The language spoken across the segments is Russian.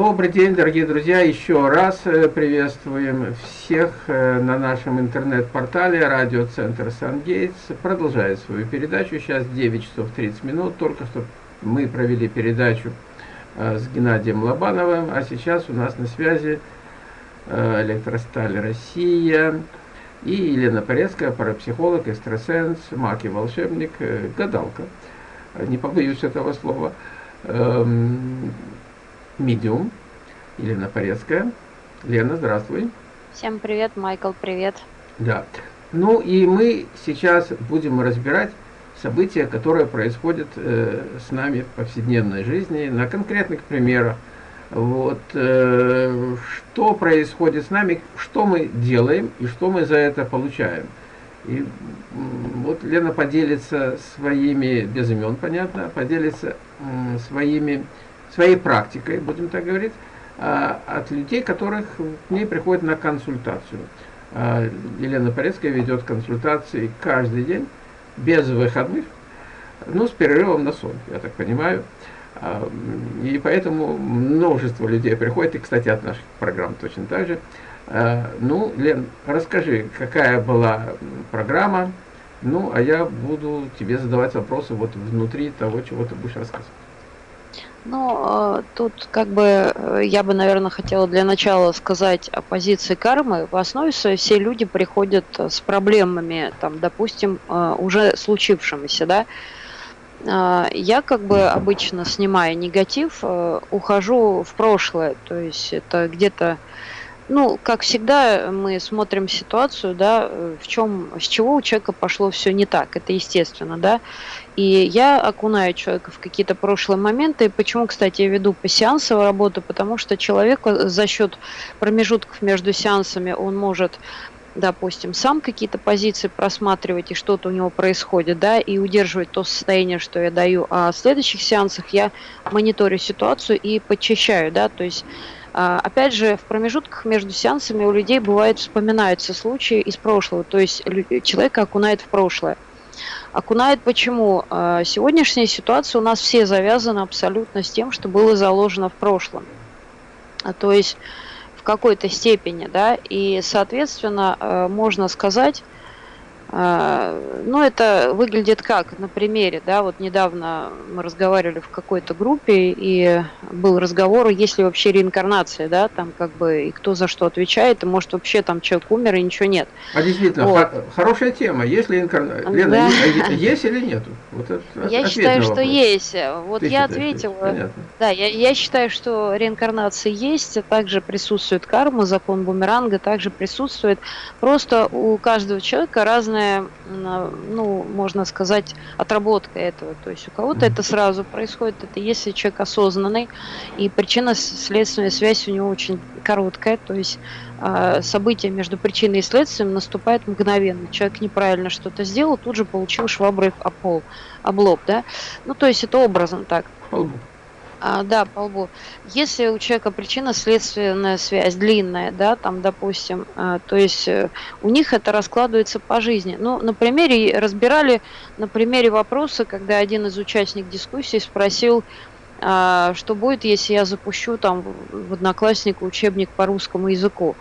Добрый день, дорогие друзья! Еще раз э, приветствуем всех э, на нашем интернет-портале радиоцентр Сангейтс. Продолжает свою передачу. Сейчас 9 часов 30 минут. Только что мы провели передачу э, с Геннадием Лобановым, а сейчас у нас на связи Электросталь Россия и Елена Порецкая, парапсихолог, экстрасенс, маг и волшебник, гадалка. Не побоюсь этого слова. Медиум, Елена Порецкая. Лена, здравствуй. Всем привет, Майкл, привет. Да. Ну и мы сейчас будем разбирать события, которые происходят э, с нами в повседневной жизни, на конкретных примерах. Вот, э, что происходит с нами, что мы делаем и что мы за это получаем. И вот Лена поделится своими, без имен, понятно, поделится своими своей практикой, будем так говорить, а, от людей, которых к ней приходят на консультацию. А, Елена Порецкая ведет консультации каждый день, без выходных, ну, с перерывом на сон, я так понимаю. А, и поэтому множество людей приходит, и, кстати, от наших программ точно так же. Ну, Лен, расскажи, какая была программа, ну, а я буду тебе задавать вопросы вот внутри того, чего ты будешь рассказывать. Ну, тут как бы э, я бы, наверное, хотела для начала сказать о позиции кармы. В основе своей все люди приходят э, с проблемами, там, допустим, уже случившимися, да. Я как бы обычно снимая негатив, ухожу в прошлое, то есть это где-то ну, как всегда, мы смотрим ситуацию, да, в чем, с чего у человека пошло все не так, это естественно, да. И я окунаю человека в какие-то прошлые моменты. Почему, кстати, я веду пассиансовую работу? Потому что человек за счет промежутков между сеансами, он может допустим, сам какие-то позиции просматривать, и что-то у него происходит, да, и удерживать то состояние, что я даю. А в следующих сеансах я мониторю ситуацию и подчищаю, да, то есть Опять же, в промежутках между сеансами у людей бывает вспоминаются случаи из прошлого, то есть человека окунает в прошлое. Окунает почему? А, сегодняшняя ситуация у нас все завязана абсолютно с тем, что было заложено в прошлом. А, то есть в какой-то степени, да, и, соответственно, а, можно сказать, а, ну, это выглядит как на примере, да, вот недавно мы разговаривали в какой-то группе, и был разговор, есть ли вообще реинкарнация, да, там как бы, и кто за что отвечает, и может вообще там человек умер, и ничего нет. А действительно, вот. хорошая тема, есть ли реинкарнация? Лена, да. есть, есть или нет? Вот это, я считаю, что есть. Вот Ты я ответила, да, я, я считаю, что реинкарнация есть, также присутствует карма, закон бумеранга также присутствует, просто у каждого человека разная разная, ну, можно сказать, отработка этого. То есть у кого-то это сразу происходит, это если человек осознанный, и причинно-следственная связь у него очень короткая, то есть э, событие между причиной и следствием наступает мгновенно. Человек неправильно что-то сделал, тут же получил шваброй об пол, об лоб, да. Ну, то есть это образом так. А, да, по лбу. Если у человека причинно-следственная связь длинная, да, там, допустим, а, то есть э, у них это раскладывается по жизни. Ну, на примере, разбирали на примере вопроса, когда один из участников дискуссии спросил, а, что будет, если я запущу там в Одноклассника учебник по русскому языку.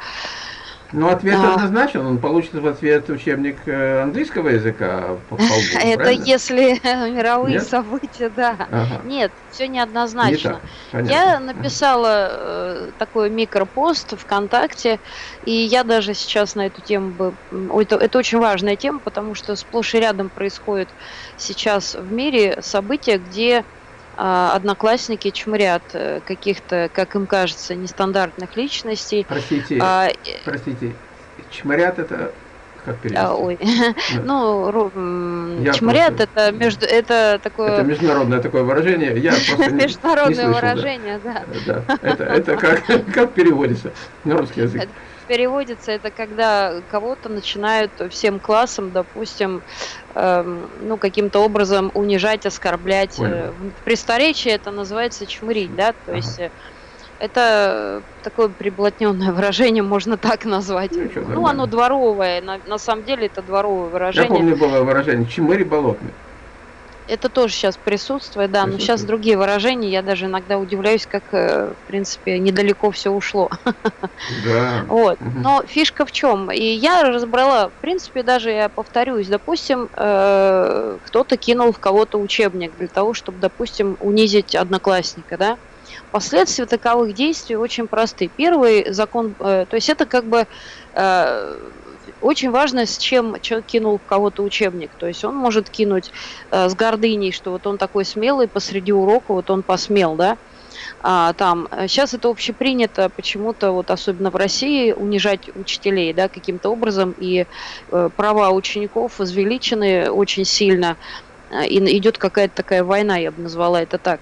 Ну, ответ а... однозначен, он получит в ответ учебник э, английского языка по полбу, Это правильно? если мировые Нет? события, да. Ага. Нет, все неоднозначно. Не я написала э, такой микропост ВКонтакте, и я даже сейчас на эту тему бы... Это, это очень важная тема, потому что сплошь и рядом происходит сейчас в мире события, где одноклассники чморят э, каких-то, как им кажется, нестандартных личностей. Простите, а, простите, чморят это как перевести? А, ой, ну, чморят это между, это такое... Это международное такое выражение, я просто Международное выражение, да. Да, это, это как, как переводится на русский язык? Переводится, это когда кого-то начинают всем классом, допустим, эм, ну, каким-то образом унижать, оскорблять. Понял. Э, в престоречии это называется чмырить, да, то ага. есть э, это такое приблотненное выражение, можно так назвать. Ну, ну оно дворовое, на, на самом деле это дворовое выражение. Я помню было выражение «чмыри болотный». Это тоже сейчас присутствует, да, но сейчас другие выражения, я даже иногда удивляюсь, как, э, в принципе, недалеко все ушло. Да. Вот. Но фишка в чем? И я разобрала, в принципе, даже я повторюсь, допустим, э, кто-то кинул в кого-то учебник для того, чтобы, допустим, унизить одноклассника, да? Последствия таковых действий очень просты. Первый закон, э, то есть это как бы очень важно, с чем человек кинул кого-то учебник. То есть он может кинуть э, с гордыней, что вот он такой смелый посреди урока, вот он посмел, да. А, там сейчас это общепринято почему-то вот особенно в России унижать учителей, да, каким-то образом и э, права учеников возвеличены очень сильно э, и идет какая-то такая война, я бы назвала это так.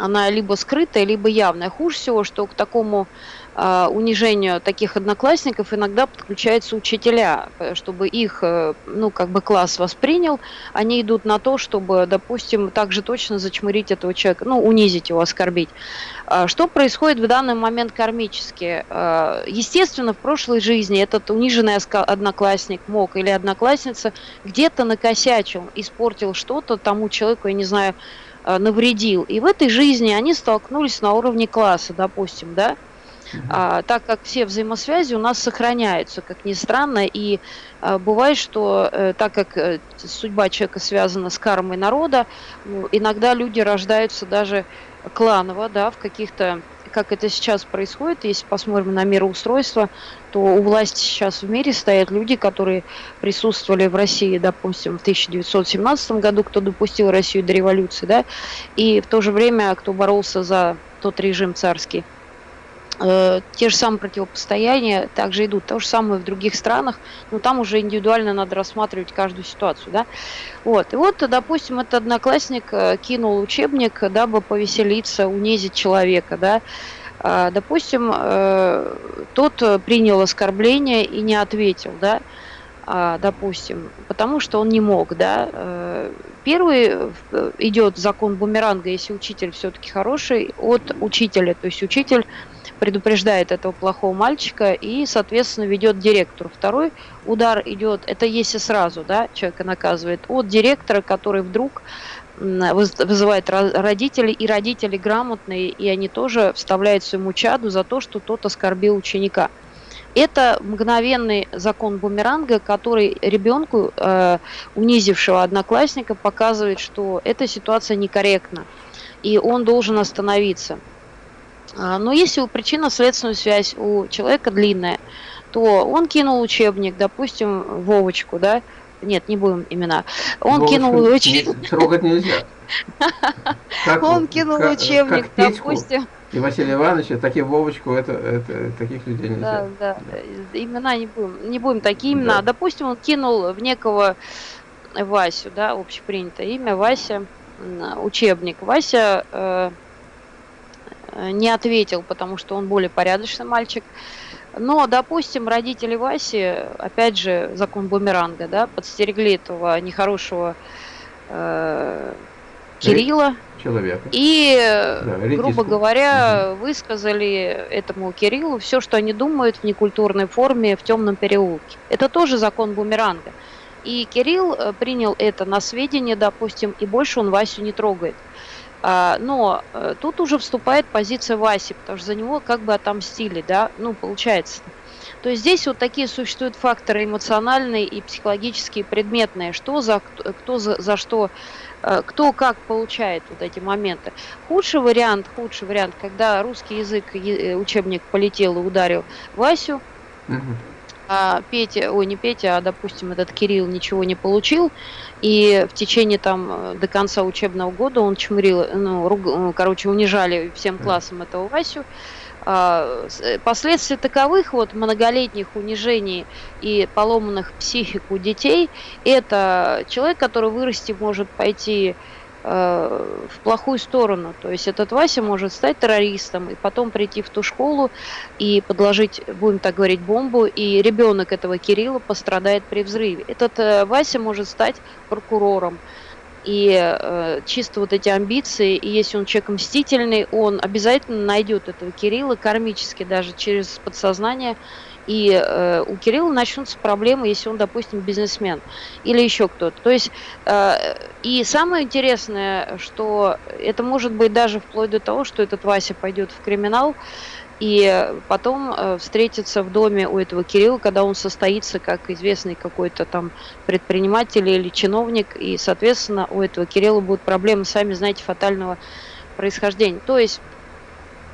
Она либо скрытая, либо явная. Хуже всего, что к такому а, унижению таких одноклассников иногда подключаются учителя, э, чтобы их, э, ну, как бы класс воспринял, они идут на то, чтобы, допустим, также точно зачмырить этого человека, ну, унизить его, оскорбить. А, что происходит в данный момент кармически? А, естественно, в прошлой жизни этот униженный одноклассник мог или одноклассница где-то накосячил, испортил что-то тому человеку, я не знаю, навредил. И в этой жизни они столкнулись на уровне класса, допустим, да, а, так как все взаимосвязи у нас сохраняются, как ни странно, и а, бывает, что э, так как э, судьба человека связана с кармой народа, ну, иногда люди рождаются даже кланово, да, в каких-то как это сейчас происходит, если посмотрим на мироустройство, то у власти сейчас в мире стоят люди, которые присутствовали в России, допустим, в 1917 году, кто допустил Россию до революции, да, и в то же время, кто боролся за тот режим царский. Э, те же самые противопостояния также идут. То же самое в других странах, но там уже индивидуально надо рассматривать каждую ситуацию. Да? Вот. И вот, допустим, этот одноклассник э, кинул учебник, дабы повеселиться, унизить человека. Да? А, допустим, э, тот принял оскорбление и не ответил, да, а, допустим, потому что он не мог, да. Первый идет закон бумеранга, если учитель все-таки хороший, от учителя, то есть учитель предупреждает этого плохого мальчика и, соответственно, ведет директору. Второй удар идет, это если сразу, да, человека наказывает, от директора, который вдруг вызывает родителей, и родители грамотные, и они тоже вставляют своему чаду за то, что тот оскорбил ученика. Это мгновенный закон бумеранга, который ребенку, э, унизившего одноклассника, показывает, что эта ситуация некорректна, и он должен остановиться. А, но если у причинно-следственную связь у человека длинная, то он кинул учебник, допустим, Вовочку, да, нет, не будем имена. Он Вовочку кинул учебник. Трогать нельзя. он кинул учебник, допустим. И Василия Ивановича, такие Вовочку, это, это таких людей нельзя. Да, да, да. Имена не будем, не будем такие имена. Да. Допустим, он кинул в некого Васю, да, общепринятое имя Вася, учебник. Вася Э, не ответил, потому что он более порядочный мальчик. Но, допустим, родители Васи, опять же, закон бумеранга, да, подстерегли этого нехорошего э, Кирилла. Человека. И, да, грубо говоря, угу. высказали этому Кириллу все, что они думают в некультурной форме в темном переулке. Это тоже закон бумеранга. И Кирилл э, принял это на сведение, допустим, и больше он Васю не трогает. А, но э, тут уже вступает позиция Васи, потому что за него как бы отомстили, да, ну, получается. То есть здесь вот такие существуют факторы эмоциональные и психологические, предметные, что за, кто за, за что, э, кто как получает вот эти моменты. Худший вариант, худший вариант, когда русский язык, э, учебник полетел и ударил Васю, угу а Петя, ой, не Петя, а, допустим, этот Кирилл ничего не получил, и в течение там до конца учебного года он чмырил, ну, руг, ну, короче, унижали всем классом этого Васю. А, э, последствия таковых вот многолетних унижений и поломанных психик у детей, это человек, который вырасти может пойти Э, в плохую сторону. То есть этот Вася может стать террористом и потом прийти в ту школу и подложить, будем так говорить, бомбу, и ребенок этого Кирилла пострадает при взрыве. Этот э, Вася может стать прокурором. И э, чисто вот эти амбиции, и если он человек мстительный, он обязательно найдет этого Кирилла кармически, даже через подсознание, и э, у Кирилла начнутся проблемы, если он, допустим, бизнесмен или еще кто-то. То есть, э, и самое интересное, что это может быть даже вплоть до того, что этот Вася пойдет в криминал, и потом э, встретиться в доме у этого Кирилла, когда он состоится как известный какой-то там предприниматель или чиновник, и, соответственно, у этого Кирилла будут проблемы, сами знаете, фатального происхождения. То есть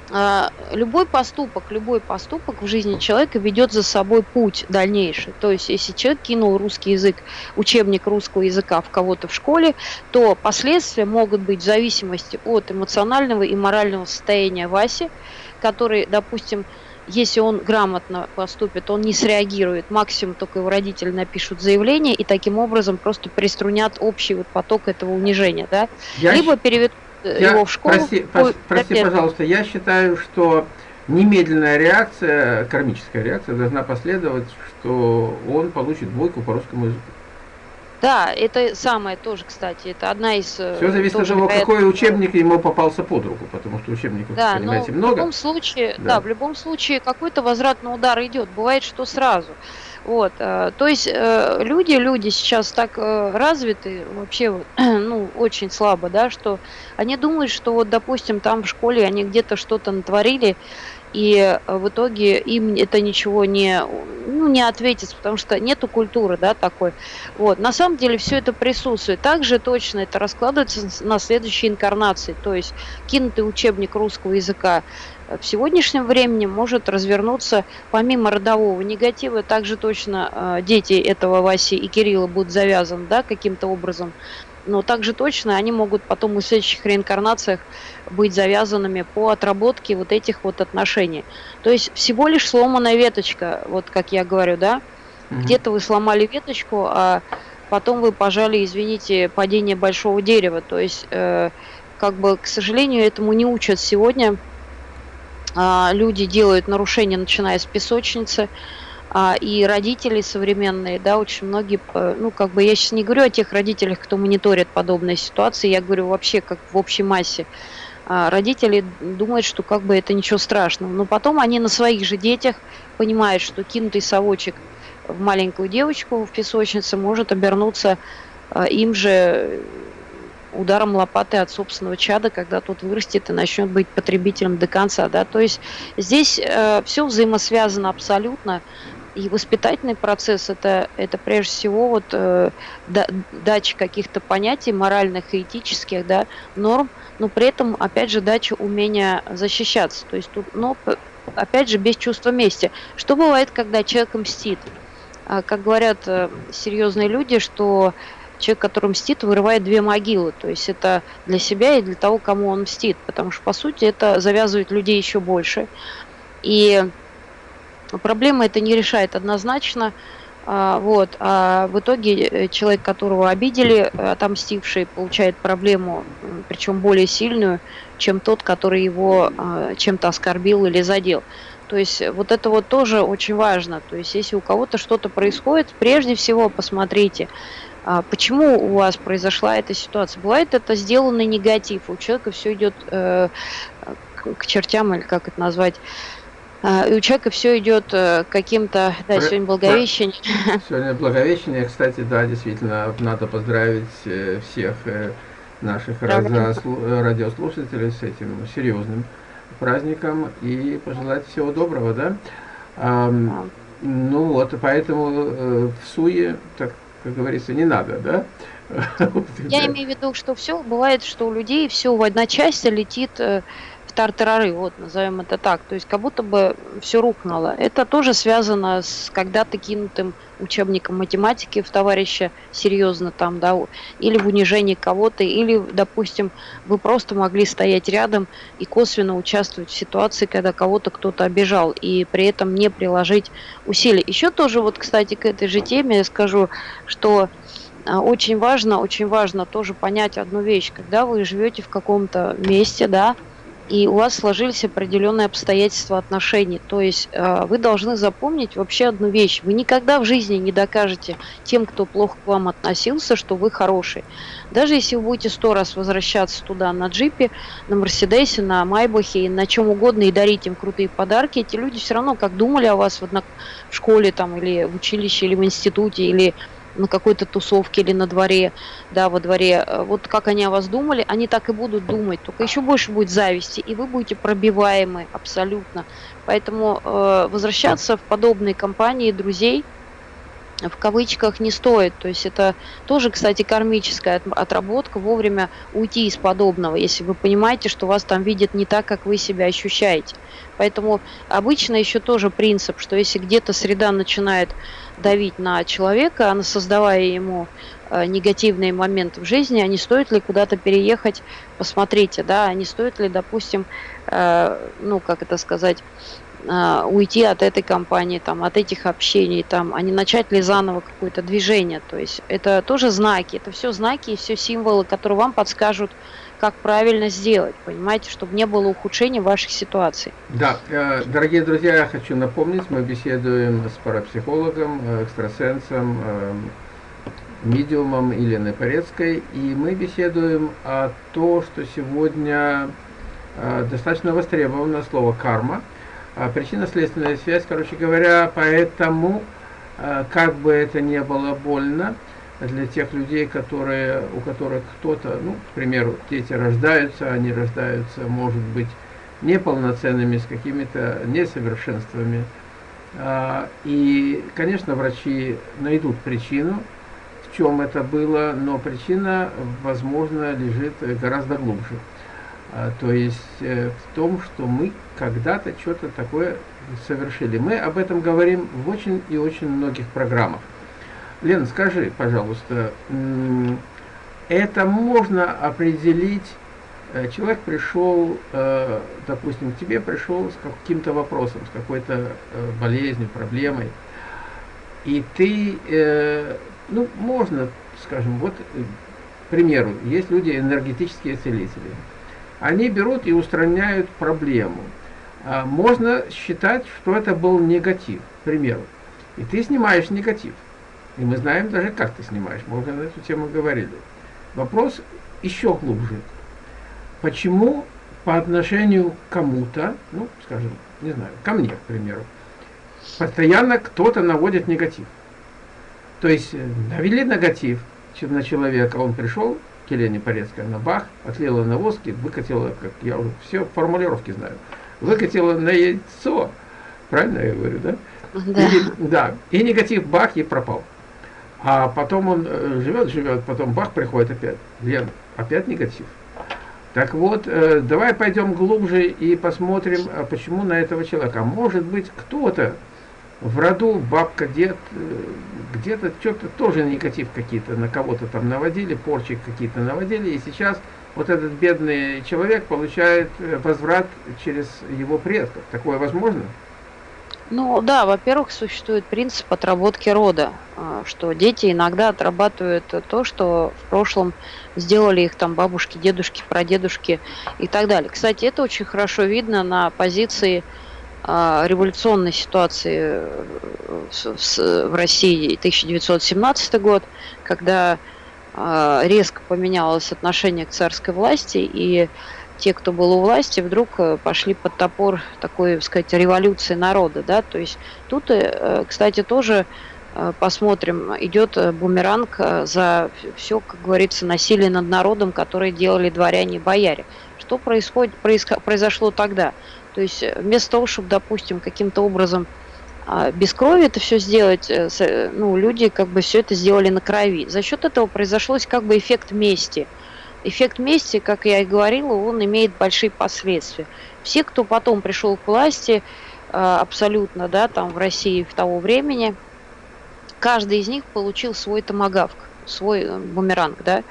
любой поступок, любой поступок в жизни человека ведет за собой путь дальнейший. То есть, если человек кинул русский язык, учебник русского языка в кого-то в школе, то последствия могут быть в зависимости от эмоционального и морального состояния Васи, который, допустим, если он грамотно поступит, он не среагирует, максимум только его родители напишут заявление и таким образом просто приструнят общий вот поток этого унижения, да? Я Либо переведут я, его в школу. Прости, ой, прости пожалуйста, я считаю, что немедленная реакция, кармическая реакция должна последовать, что он получит двойку по русскому языку. Да, это самое тоже, кстати, это одна из... Э, Все зависит от того, какой учебник ему попался под руку, потому что учебников, да, понимаете, но много. в любом случае, да. да, в любом случае какой-то возвратный удар идет, бывает, что сразу. Вот, э, то есть э, люди, люди сейчас так развиты, вообще, ну, очень слабо, да, что они думают, что вот, допустим, там в школе они где-то что-то натворили, и э, в итоге им это ничего не, ну, не ответит, потому что нету культуры, да, такой. Вот. На самом деле все это присутствует. Также точно это раскладывается на следующей инкарнации, то есть кинутый учебник русского языка в сегодняшнем времени может развернуться помимо родового негатива, также точно э, дети этого Васи и Кирилла будут завязаны, да, каким-то образом но также точно они могут потом в следующих реинкарнациях быть завязанными по отработке вот этих вот отношений. То есть всего лишь сломанная веточка, вот как я говорю, да? Угу. Где-то вы сломали веточку, а потом вы пожали, извините, падение большого дерева. То есть, э, как бы, к сожалению, этому не учат сегодня. Э, люди делают нарушения, начиная с песочницы, а, и родители современные, да, очень многие, ну, как бы я сейчас не говорю о тех родителях, кто мониторит подобные ситуации, я говорю вообще как в общей массе. А, родители думают, что как бы это ничего страшного, но потом они на своих же детях понимают, что кинутый совочек в маленькую девочку в песочнице может обернуться а, им же ударом лопаты от собственного чада, когда тот вырастет и начнет быть потребителем до конца. Да? То есть здесь э, все взаимосвязано абсолютно. И воспитательный процесс это, это прежде всего вот, э, да, дача каких-то понятий моральных и этических да, норм, но при этом, опять же, дача умения защищаться. То есть тут, но, опять же, без чувства мести. Что бывает, когда человек мстит? А, как говорят э, серьезные люди, что человек, который мстит, вырывает две могилы. То есть это для себя и для того, кому он мстит. Потому что, по сути, это завязывает людей еще больше. И Проблема это не решает однозначно. А, вот. А в итоге э, человек, которого обидели, отомстивший, получает проблему, причем более сильную, чем тот, который его а, чем-то оскорбил или задел. То есть вот это вот тоже очень важно. То есть если у кого-то что-то происходит, прежде всего посмотрите, почему у вас произошла эта ситуация. Бывает это сделанный негатив, у человека все идет э, к чертям, или как это назвать, а, и у человека все идет э, каким-то, да, сегодня Благовещение. Сегодня Благовещение, кстати, да, действительно, надо поздравить э, всех наших радиослушателей с этим серьезным праздником и пожелать всего доброго, да? А, ну вот, поэтому в суе, так как говорится, не надо, да? Я имею в виду, что все бывает, что у людей все в одночасье летит тартарары, вот назовем это так. То есть как будто бы все рухнуло. Это тоже связано с когда-то кинутым учебником математики в товарища серьезно там, да, или в унижении кого-то, или, допустим, вы просто могли стоять рядом и косвенно участвовать в ситуации, когда кого-то кто-то обижал, и при этом не приложить усилий. Еще тоже вот, кстати, к этой же теме я скажу, что а, очень важно, очень важно тоже понять одну вещь, когда вы живете в каком-то месте, да, и у вас сложились определенные обстоятельства отношений. То есть э, вы должны запомнить вообще одну вещь. Вы никогда в жизни не докажете тем, кто плохо к вам относился, что вы хороший. Даже если вы будете сто раз возвращаться туда на джипе, на Мерседесе, на Майбахе, на чем угодно и дарить им крутые подарки, эти люди все равно как думали о вас в, одно... в школе там, или в училище, или в институте, или на какой-то тусовке или на дворе, да, во дворе, э, вот как они о вас думали, они так и будут думать, только еще больше будет зависти, и вы будете пробиваемы абсолютно. Поэтому э, возвращаться в подобные компании друзей – в кавычках не стоит. То есть это тоже, кстати, кармическая отработка, вовремя уйти из подобного, если вы понимаете, что вас там видят не так, как вы себя ощущаете. Поэтому обычно еще тоже принцип, что если где-то среда начинает давить на человека, она создавая ему э, негативные моменты в жизни, а не стоит ли куда-то переехать, посмотрите, да, а не стоит ли, допустим, э, ну, как это сказать, уйти от этой компании, там, от этих общений, там, а не начать ли заново какое-то движение. То есть это тоже знаки, это все знаки и все символы, которые вам подскажут, как правильно сделать, понимаете, чтобы не было ухудшения ваших ситуаций. Да, э, дорогие друзья, я хочу напомнить, мы беседуем с парапсихологом, э, экстрасенсом, э, медиумом Еленой Порецкой, и мы беседуем о том, что сегодня достаточно востребовано слово «карма», а причинно-следственная связь, короче говоря, поэтому, как бы это ни было больно, для тех людей, которые, у которых кто-то, ну, к примеру, дети рождаются, они рождаются, может быть, неполноценными, с какими-то несовершенствами. А, и, конечно, врачи найдут причину, в чем это было, но причина, возможно, лежит гораздо глубже. А, то есть э, в том, что мы когда-то что-то такое совершили. Мы об этом говорим в очень и очень многих программах. Лен, скажи, пожалуйста, это можно определить, э, человек пришел, э, допустим, к тебе пришел с каким-то вопросом, с какой-то болезнью, проблемой, и ты, ну, можно, скажем, вот, к примеру, есть люди энергетические целители, они берут и устраняют проблему. А можно считать, что это был негатив, к примеру, и ты снимаешь негатив. И мы знаем даже, как ты снимаешь. Мы уже на эту тему говорили. Вопрос еще глубже. Почему по отношению к кому-то, ну, скажем, не знаю, ко мне, к примеру, постоянно кто-то наводит негатив. То есть э, навели негатив на человека, он пришел, к Елене Порецкой, на бах, отлила на воски, выкатила, как я уже все формулировки знаю, выкатила на яйцо, правильно я говорю, да? Да. И, да, и негатив бах и пропал. А потом он э, живет, живет, потом бах, приходит опять. Лен, опять негатив. Так вот, э, давай пойдем глубже и посмотрим, а почему на этого человека. А может быть, кто-то в роду, бабка, дед, э, где-то что-то тоже негатив какие-то на кого-то там наводили, порчи какие-то наводили, и сейчас вот этот бедный человек получает возврат через его предков. Такое возможно? Ну да, во-первых, существует принцип отработки рода, а, что дети иногда отрабатывают то, что в прошлом сделали их там бабушки, дедушки, прадедушки и так далее. Кстати, это очень хорошо видно на позиции революционной ситуации в России 1917 год, когда а, резко поменялось отношение к царской власти и те, кто был у власти, вдруг э, пошли под топор такой, так сказать, революции народа, да, то есть тут, э, кстати, тоже э, посмотрим, идет бумеранг за все, как говорится, насилие над народом, которое делали дворяне и бояре. Что происходит, произошло тогда? То есть вместо того, чтобы, допустим, каким-то образом а, без крови это все сделать, ну, люди как бы все это сделали на крови. За счет этого произошло как бы эффект мести – эффект мести, как я и говорила, он имеет большие последствия. Все, кто потом пришел к власти, э, абсолютно, да, там в России в того времени, каждый из них получил свой томагавк, свой э, бумеранг, да.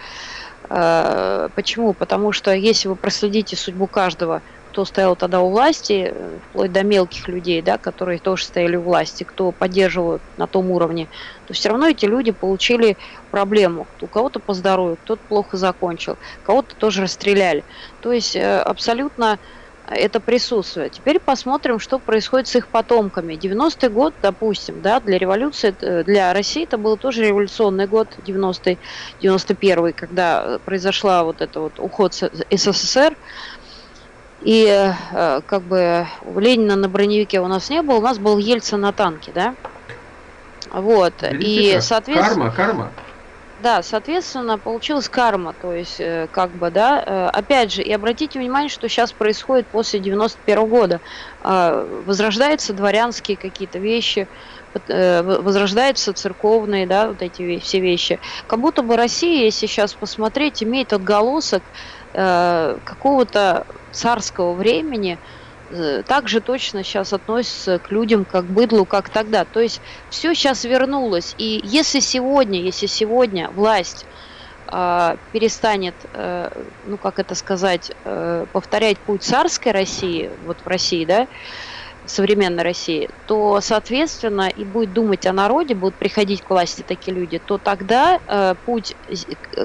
Э, почему? Потому что если вы проследите судьбу каждого кто стоял тогда у власти, вплоть до мелких людей, да, которые тоже стояли у власти, кто поддерживал на том уровне, то все равно эти люди получили проблему. У кого-то по здоровью, кто-то плохо закончил, кого-то тоже расстреляли. То есть э, абсолютно это присутствует. Теперь посмотрим, что происходит с их потомками. 90-й год, допустим, да, для революции, для России это был тоже революционный год, 90-й, 91-й, когда произошла вот это вот уход СССР. И э, как бы Ленина на броневике у нас не было, у нас был Ельцин на танке, да? Вот. Видите, и, соответственно... Карма, карма. Да, соответственно, получилась карма, то есть, э, как бы, да, э, опять же, и обратите внимание, что сейчас происходит после 91 -го года. Э, возрождаются дворянские какие-то вещи, возрождаются церковные, да, вот эти все вещи. Как будто бы Россия, если сейчас посмотреть, имеет отголосок э, какого-то царского времени, Э, также точно сейчас относятся к людям как быдлу, как тогда. То есть все сейчас вернулось. И если сегодня, если сегодня власть э, перестанет, э, ну как это сказать, э, повторять путь царской России, вот в России, да, современной России, то, соответственно, и будет думать о народе, будут приходить к власти такие люди, то тогда э, путь,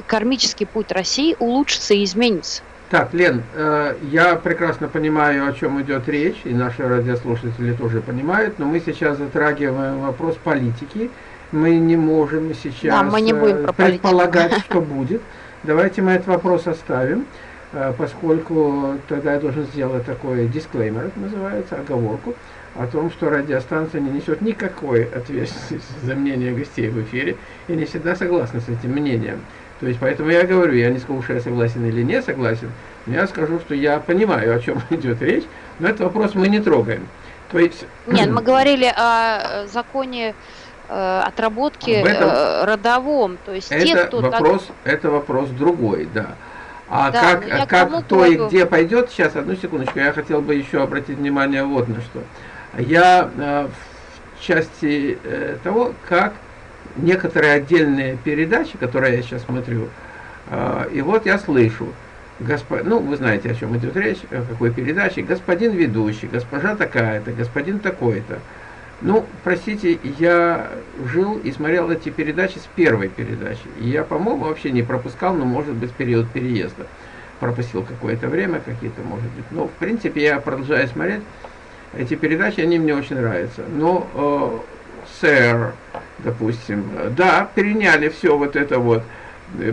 кармический путь России улучшится и изменится. Так, Лен, э, я прекрасно понимаю, о чем идет речь, и наши радиослушатели тоже понимают, но мы сейчас затрагиваем вопрос политики. Мы не можем сейчас да, мы не будем э, предполагать, что будет. Давайте мы этот вопрос оставим, поскольку тогда я должен сделать такой дисклеймер, это называется, оговорку, о том, что радиостанция не несет никакой ответственности за мнение гостей в эфире и не всегда согласна с этим мнением. То есть, поэтому я говорю, я не скажу, что я согласен или не согласен, но я скажу, что я понимаю, о чем идет речь, но этот вопрос мы не трогаем. То есть... Нет, мы говорили о законе э, отработки этом, э, родовом, то есть это те, кто вопрос, так... Это вопрос другой, да. А да, как, как кто и где пойдет, сейчас, одну секундочку, я хотел бы еще обратить внимание вот на что. Я э, в части э, того, как некоторые отдельные передачи, которые я сейчас смотрю, э, и вот я слышу, госпо... ну, вы знаете, о чем идет речь, о какой передаче, господин ведущий, госпожа такая-то, господин такой-то. Ну, простите, я жил и смотрел эти передачи с первой передачи. И я, по-моему, вообще не пропускал, но, может быть, период переезда. Пропустил какое-то время, какие-то, может быть. Но, в принципе, я продолжаю смотреть эти передачи, они мне очень нравятся. Но э, сэр, допустим, да, переняли все вот это вот,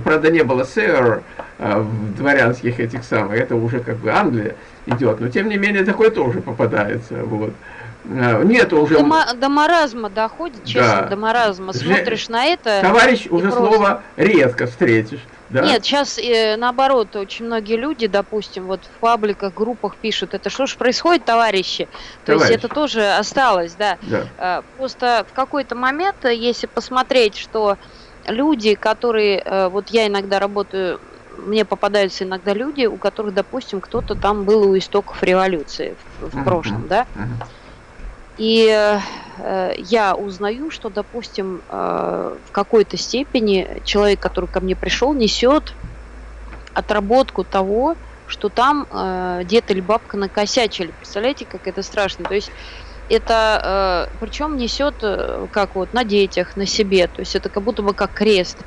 правда не было сэр а, в дворянских этих самых, это уже как бы Англия идет, но тем не менее такое тоже попадается, вот. А, нет уже... До, до маразма доходит, честно, да. до маразма. Смотришь Же... на это... Товарищ уже просто... слово редко встретишь. Да? Нет, сейчас э, наоборот, очень многие люди, допустим, вот в пабликах, группах пишут, это что ж происходит, товарищи? То Товарищ. есть это тоже осталось, да. да. Э, просто в какой-то момент, э, если посмотреть, что люди, которые, э, вот я иногда работаю, мне попадаются иногда люди, у которых, допустим, кто-то там был у истоков революции в, в прошлом, да. И э, я узнаю, что, допустим, э, в какой-то степени человек, который ко мне пришел, несет отработку того, что там э, дед или бабка накосячили. Представляете, как это страшно? То есть это э, причем несет э, как вот на детях, на себе. То есть это как будто бы как крест.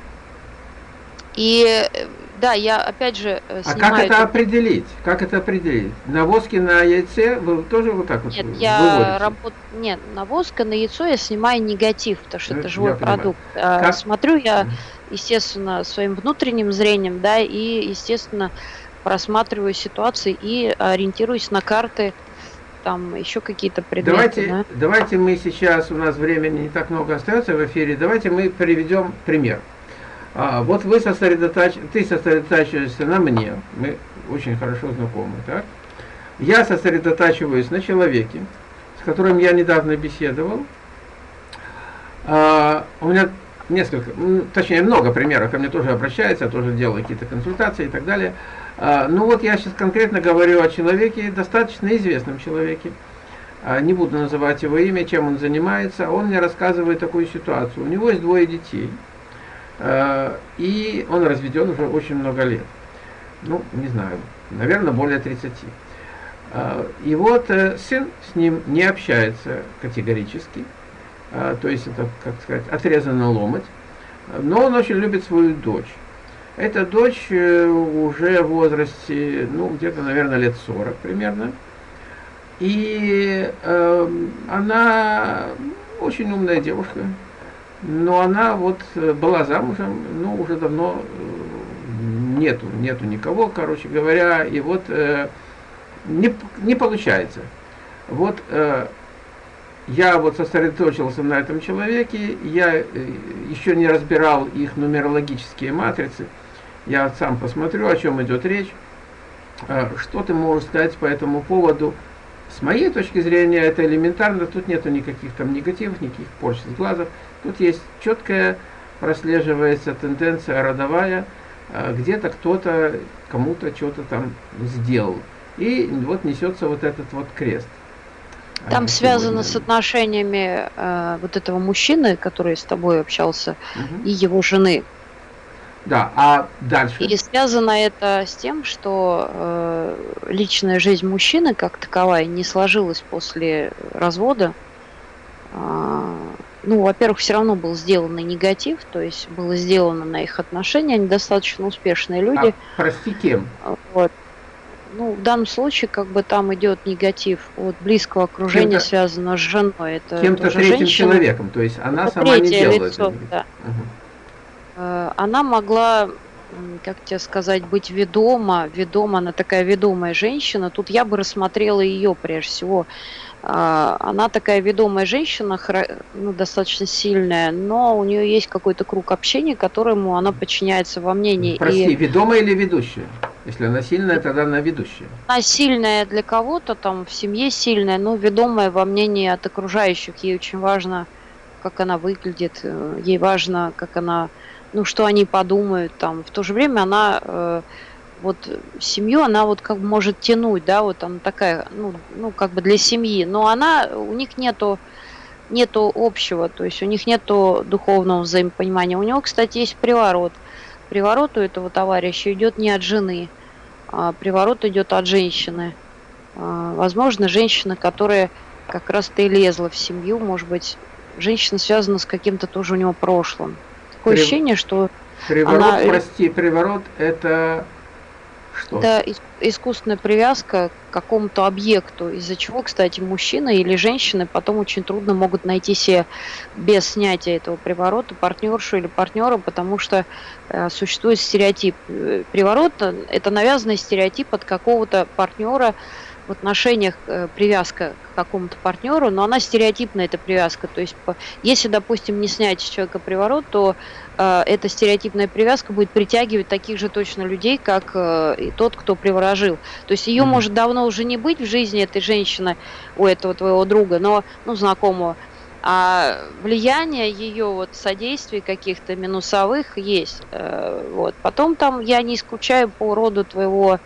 И э, да, я опять же снимаю... Э, а как это определить? Как это определить? Навозки на яйце вы тоже вот так вот Нет, я работ... Нет, навозка на яйцо я снимаю негатив, потому что ну, это живой продукт. А, как? Смотрю я, естественно, своим внутренним зрением, да, и, естественно, просматриваю ситуации и ориентируюсь на карты, там еще какие-то предметы. Давайте, да? давайте мы сейчас, у нас времени не так много остается в эфире, давайте мы приведем пример. А, вот вы сосредотач... ты сосредотачиваешься на мне, мы очень хорошо знакомы, так? Я сосредотачиваюсь на человеке, с которым я недавно беседовал. А, у меня несколько, точнее много примеров, ко мне тоже обращаются, я тоже делаю какие-то консультации и так далее. А, ну вот я сейчас конкретно говорю о человеке, достаточно известном человеке. А, не буду называть его имя, чем он занимается. Он мне рассказывает такую ситуацию. У него есть двое детей – и он разведен уже очень много лет. Ну, не знаю, наверное, более 30. Э, и вот э, сын с ним не общается категорически, то есть это, как сказать, отрезанный ломоть, но он очень любит свою дочь. Эта дочь уже в возрасте, ну, где-то, наверное, лет 40 примерно. И э, она очень умная девушка, но она вот была замужем, ну, уже давно нету, нету никого, короче говоря, и вот э, не, не получается. Вот э, я вот сосредоточился на этом человеке, я э, еще не разбирал их нумерологические матрицы, я сам посмотрю, о чем идет речь. Э, что ты можешь сказать по этому поводу? С моей точки зрения это элементарно, тут нету никаких там негативов, никаких порч с глазов. Тут есть четкая прослеживается тенденция родовая, э, где-то кто-то кому-то что-то там сделал. И вот несется вот этот вот крест. Там связано с отношениями э, вот этого мужчины, который с тобой общался, угу. и его жены. Да, а дальше? И связано это с тем, что э, личная жизнь мужчины как таковая не сложилась после развода. Э, ну, во-первых, все равно был сделан негатив, то есть было сделано на их отношения, они достаточно успешные люди. А, прости, кем? Вот. Ну, в данном случае, как бы там идет негатив от близкого окружения, связанного с женой. Это кем-то третьим женщина. человеком, то есть она это сама не делала лицо, это. Да. Угу. Она могла, как тебе сказать, быть ведома, ведома, она такая ведомая женщина. Тут я бы рассмотрела ее прежде всего. А, она такая ведомая женщина, ну, достаточно сильная, но у нее есть какой-то круг общения, которому она подчиняется во мнении. Прости, и... ведомая или ведущая? Если она сильная, тогда она ведущая. Она сильная для кого-то, там в семье сильная, но ведомая во мнении от окружающих. Ей очень важно, как она выглядит, э, ей важно, как она, ну, что они подумают там. В то же время она э, вот семью, она вот как может тянуть, да, вот она такая, ну, ну как бы для семьи, но она, у них нету нету общего, то есть у них нету духовного взаимопонимания. У него, кстати, есть приворот – приворот у этого товарища идет не от жены, а приворот идет от женщины. А, возможно, женщина, которая как раз-то и лезла в семью, может быть, женщина связана с каким-то тоже у него прошлым. Такое При... ощущение, что Приворот, она... прости, приворот это что? Это искусственная привязка к какому-то объекту, из-за чего, кстати, мужчина или женщины потом очень трудно могут найти себе без снятия этого приворота партнершу или партнера, потому что э, существует стереотип. Э, приворот – это навязанный стереотип от какого-то партнера, в отношениях э, привязка к какому-то партнеру, но она стереотипная, эта привязка. То есть, если, допустим, не снять с человека приворот, то э, эта стереотипная привязка будет притягивать таких же точно людей, как э, и тот, кто приворожил. То есть ее mm-hmm. может давно уже не быть в жизни этой женщины, у этого твоего друга, но, ну, знакомого, а влияние ее вот содействий каких-то минусовых есть. Э, вот. Потом там я не исключаю по роду твоего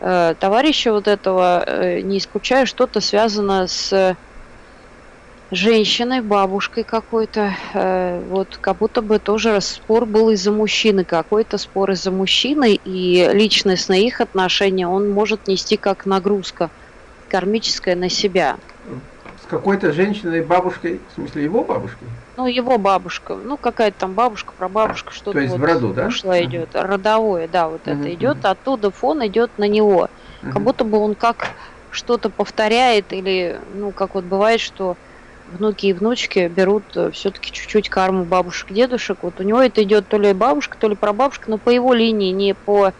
э, товарища вот этого, э, не исключаю, что-то связано с женщиной, бабушкой какой-то. Э, вот как будто бы тоже спор был из-за мужчины, какой-то спор из-за мужчины, и личностные их отношения он может нести как нагрузка кармическая на себя какой-то женщиной, бабушкой, в смысле его бабушкой? Ну, его бабушка, ну, какая-то там бабушка, прабабушка, что-то То есть вот в роду, да? Ушло идет, родовое, да, вот uh-huh. это идет, оттуда фон идет на него. Uh-huh. Как будто бы он как что-то повторяет, или, ну, как вот бывает, что внуки и внучки берут э, все-таки чуть-чуть карму бабушек, дедушек. Вот у него это идет то ли бабушка, то ли прабабушка, но по его линии, не по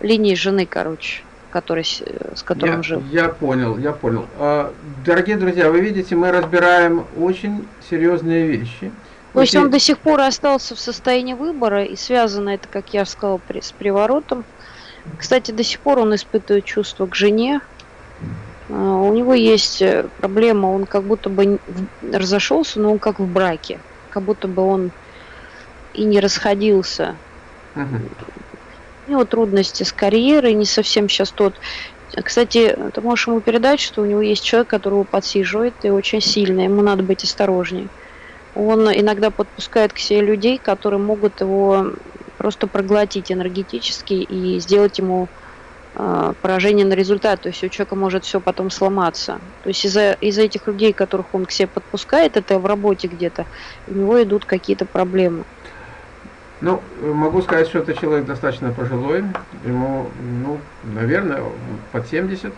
линии жены, короче который, с которым я, жил. Я понял, я понял. А, дорогие друзья, вы видите, мы разбираем очень серьезные вещи. То есть он до сих пор остался в состоянии выбора, и связано это, как я сказал, с приворотом. Кстати, до сих пор он испытывает чувство к жене. А, у него есть э, проблема, он как будто бы разошелся, но он как в браке. Как будто бы он и не расходился. -huh у него трудности с карьерой, не совсем сейчас тот. Кстати, ты можешь ему передать, что у него есть человек, которого подсиживает, и очень сильно, ему надо быть осторожнее. Он иногда подпускает к себе людей, которые могут его просто проглотить энергетически и сделать ему э, поражение на результат. То есть у человека может все потом сломаться. То есть из-за из этих людей, которых он к себе подпускает, это в работе где-то, у него идут какие-то проблемы. Ну, могу сказать, что это человек достаточно пожилой, ему, ну, наверное, под 70.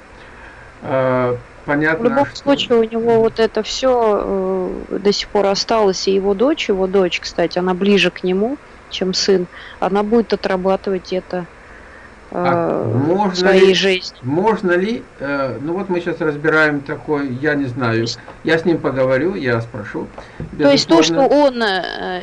э, понятно. В любом случае у него вот это все э, до сих пор осталось, и его дочь, его дочь, кстати, она ближе к нему, чем сын, она будет отрабатывать это а э, можно своей ли, жизни. Можно ли, э, ну вот мы сейчас разбираем такой, я не знаю, я с ним поговорю, я спрошу. То есть то, что он Э,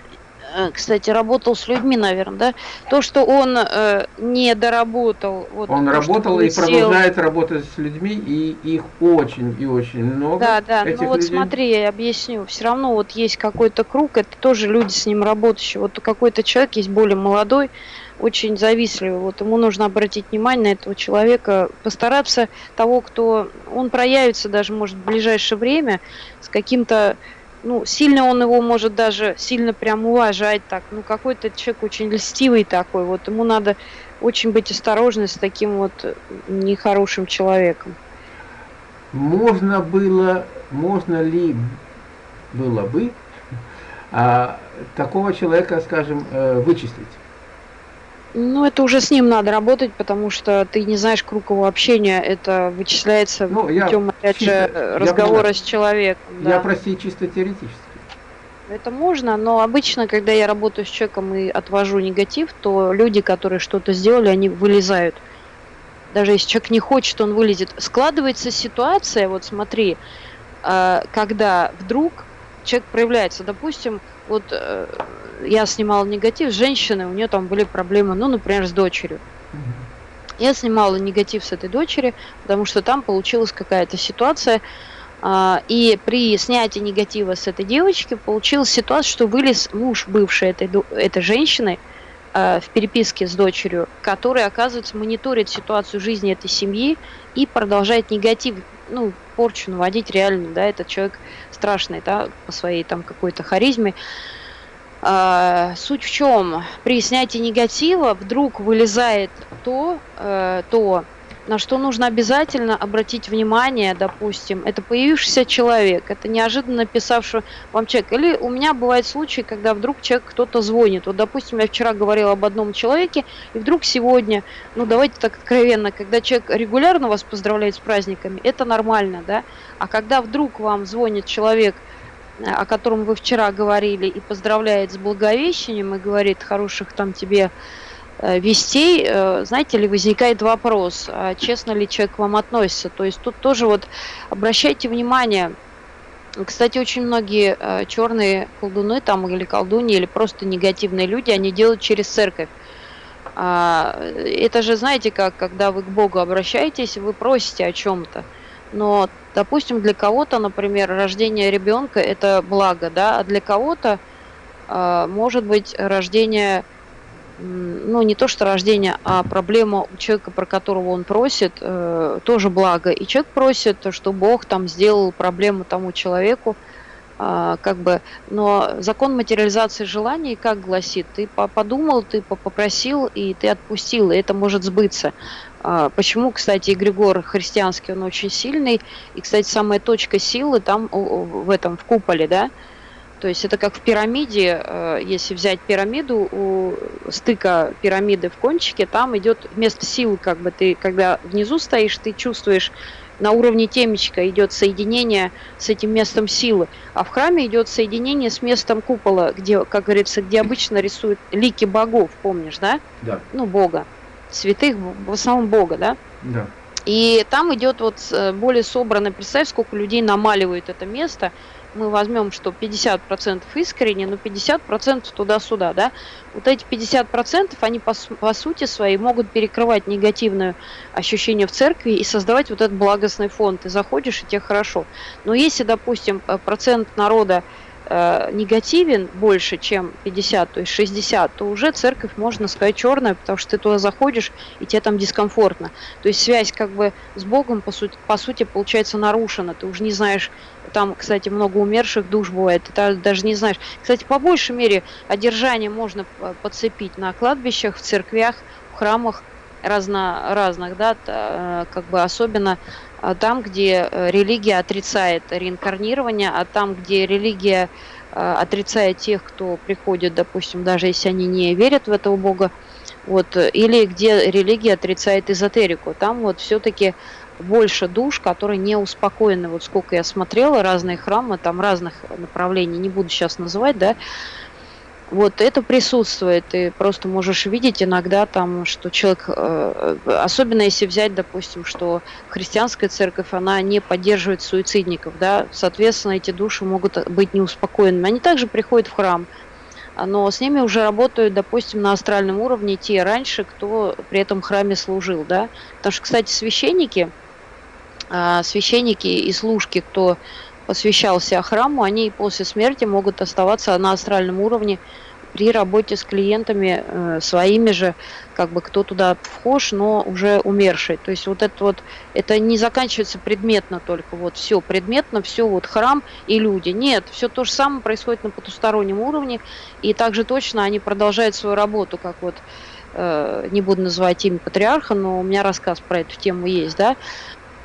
кстати, работал с людьми, наверное, да? То, что он э, не доработал. Вот, он то, работал и сел... продолжает работать с людьми, и их очень и очень много. Да, да, ну вот людей. смотри, я объясню. Все равно вот есть какой-то круг, это тоже люди с ним работающие. Вот какой-то человек есть более молодой, очень завистливый. Вот ему нужно обратить внимание на этого человека, постараться того, кто... Он проявится даже, может, в ближайшее время с каким-то ну, сильно он его может даже сильно прям уважать так. Ну, какой-то человек очень льстивый такой. Вот ему надо очень быть осторожным с таким вот нехорошим человеком. Можно было, можно ли было бы а, такого человека, скажем, э, вычислить? Ну, это уже с ним надо работать, потому что ты не знаешь круг его общения. Это вычисляется ну, путем, опять чисто, же, разговора я с человеком. Я, да. прости, чисто теоретически. Это можно, но обычно, когда я работаю с человеком и отвожу негатив, то люди, которые что-то сделали, они вылезают. Даже если человек не хочет, он вылезет. Складывается ситуация, вот смотри, э, когда вдруг человек проявляется, допустим, вот э, я снимала негатив с женщиной, у нее там были проблемы, ну, например, с дочерью. Я снимала негатив с этой дочери, потому что там получилась какая-то ситуация, а, и при снятии негатива с этой девочки получилась ситуация, что вылез муж бывшей этой, этой женщины а, в переписке с дочерью, который, оказывается, мониторит ситуацию жизни этой семьи и продолжает негатив, ну, порчу наводить реально, да, этот человек страшный, да, по своей там какой-то харизме. А, суть в чем? При снятии негатива вдруг вылезает то, э, то, на что нужно обязательно обратить внимание, допустим, это появившийся человек, это неожиданно писавший вам человек. Или у меня бывают случаи, когда вдруг человек кто-то звонит. Вот, допустим, я вчера говорила об одном человеке, и вдруг сегодня, ну давайте так откровенно, когда человек регулярно вас поздравляет с праздниками, это нормально, да? А когда вдруг вам звонит человек, о котором вы вчера говорили, и поздравляет с Благовещением, и говорит хороших там тебе вестей, э, знаете ли, возникает вопрос, а честно ли человек к вам относится. То есть тут тоже вот обращайте внимание, кстати, очень многие э, черные колдуны там или колдуни, или просто негативные люди, они делают через церковь. А, это же, знаете, как, когда вы к Богу обращаетесь, вы просите о чем-то. Но, допустим, для кого-то, например, рождение ребенка это благо, да, а для кого-то э, может быть рождение, ну не то что рождение, а проблема у человека, про которого он просит, э, тоже благо. И человек просит, что Бог там сделал проблему тому человеку, э, как бы, но закон материализации желаний как гласит, ты подумал, ты попросил и ты отпустил, и это может сбыться. А, почему, кстати, эгрегор христианский, он очень сильный. И, кстати, самая точка силы там в этом, в куполе, да. То есть это как в пирамиде, э, если взять пирамиду, у стыка пирамиды в кончике, там идет вместо силы, как бы ты, когда внизу стоишь, ты чувствуешь на уровне темечка идет соединение с этим местом силы, а в храме идет соединение с местом купола, где, как говорится, где обычно рисуют лики богов, помнишь, да? Да. Ну, бога святых, в основном Бога, да? Да. И там идет вот э, более собрано, представь, сколько людей намаливают это место. Мы возьмем, что 50% искренне, но 50% туда-сюда, да? Вот эти 50%, они по, по сути своей могут перекрывать негативное ощущение в церкви и создавать вот этот благостный фон. Ты заходишь, и тебе хорошо. Но если, допустим, э, процент народа э, негативен больше, чем 50, то есть 60, то уже церковь, можно сказать, черная, потому что ты туда заходишь, и тебе там дискомфортно. То есть связь как бы с Богом, по сути, по сути получается нарушена. Ты уже не знаешь, там, кстати, много умерших душ бывает, ты даже не знаешь. Кстати, по большей мере одержание можно подцепить на кладбищах, в церквях, в храмах разно, разных, да, э, как бы особенно а там, где э, религия отрицает реинкарнирование, а там, где религия э, отрицает тех, кто приходит, допустим, даже если они не верят в этого Бога, вот, или где религия отрицает эзотерику, там вот все-таки больше душ, которые не успокоены. Вот сколько я смотрела, разные храмы, там разных направлений, не буду сейчас называть, да, вот это присутствует, ты просто можешь видеть иногда там, что человек, э, особенно если взять, допустим, что христианская церковь, она не поддерживает суицидников, да, соответственно, эти души могут быть неуспокоенными. Они также приходят в храм, но с ними уже работают, допустим, на астральном уровне те раньше, кто при этом храме служил, да. Потому что, кстати, священники, а, священники и служки, кто посвящался храму, они после смерти могут оставаться на астральном уровне при работе с клиентами э, своими же, как бы кто туда вхож, но уже умерший. То есть вот это вот, это не заканчивается предметно только, вот все предметно, все вот храм и люди. Нет, все то же самое происходит на потустороннем уровне, и также точно они продолжают свою работу, как вот э, не буду называть имя патриарха, но у меня рассказ про эту тему есть, да,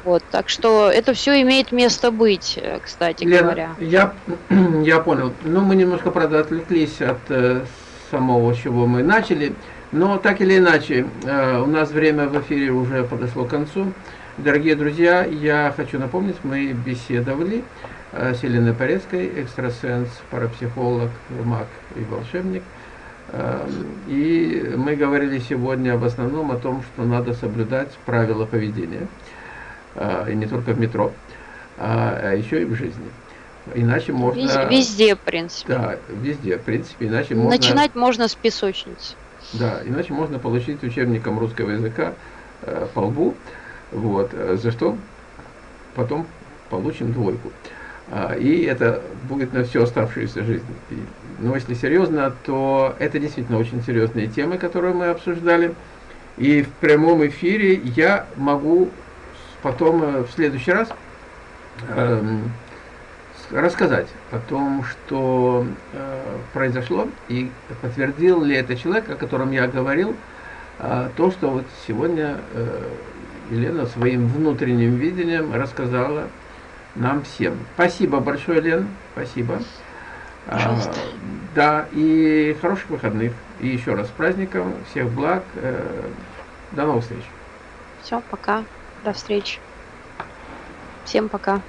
вот, так что это все имеет место быть, э, кстати Лена, говоря. Я, я понял. Ну, мы немножко, правда, отвлеклись от э, самого, чего мы начали. Но так или иначе, э, у нас время в эфире уже подошло к концу. Дорогие друзья, я хочу напомнить, мы беседовали э, с Еленой Порецкой, экстрасенс, парапсихолог, маг и волшебник. Э, и мы говорили сегодня в основном о том, что надо соблюдать правила поведения. А, и не только в метро, а, а еще и в жизни. Иначе можно... Везде, везде, в принципе. Да, везде, в принципе, иначе можно... Начинать можно с песочницы. Да, иначе можно получить учебником русского языка э, по лбу, вот, э, за что потом получим двойку. А, и это будет на всю оставшуюся жизнь. И, но если серьезно, то это действительно очень серьезные темы, которые мы обсуждали. И в прямом эфире я могу потом э, в следующий раз э, рассказать о том, что э, произошло, и подтвердил ли это человек, о котором я говорил, э, то, что вот сегодня э, Елена своим внутренним видением рассказала нам всем. Спасибо большое, Лен, спасибо. Пожалуйста. А, да, и хороших выходных. И еще раз с праздником, всех благ. Э, до новых встреч. Все, пока. До встречи. Всем пока.